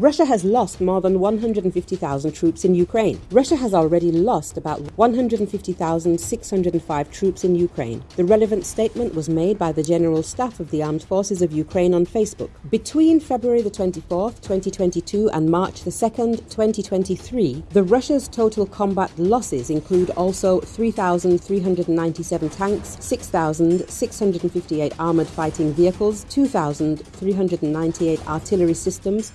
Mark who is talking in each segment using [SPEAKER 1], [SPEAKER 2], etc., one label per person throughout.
[SPEAKER 1] Russia has lost more than 150,000 troops in Ukraine. Russia has already lost about 150,605 troops in Ukraine. The relevant statement was made by the General Staff of the Armed Forces of Ukraine on Facebook. Between February the 24th, 2022 and March the 2nd, 2023, the Russia's total combat losses include also 3,397 tanks, 6,658 armored fighting vehicles, 2,398 artillery systems,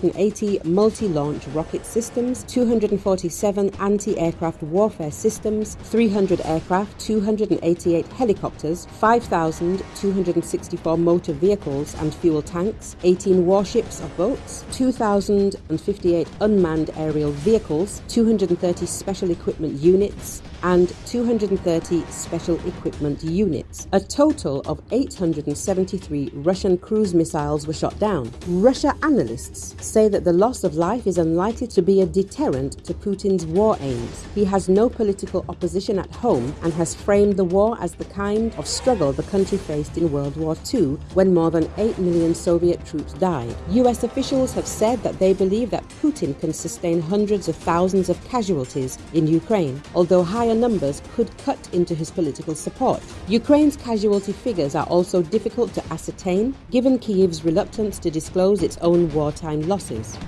[SPEAKER 1] 480 multi-launch rocket systems, 247 anti-aircraft warfare systems, 300 aircraft, 288 helicopters, 5,264 motor vehicles and fuel tanks, 18 warships or boats, 2,058 unmanned aerial vehicles, 230 special equipment units, and 230 special equipment units. A total of 873 Russian cruise missiles were shot down. Russia analysts say that the loss of life is unlikely to be a deterrent to Putin's war aims. He has no political opposition at home and has framed the war as the kind of struggle the country faced in World War II when more than 8 million Soviet troops died. US officials have said that they believe that Putin can sustain hundreds of thousands of casualties in Ukraine, although higher numbers could cut into his political support. Ukraine's casualty figures are also difficult to ascertain given Kyiv's reluctance to disclose its own wartime losses.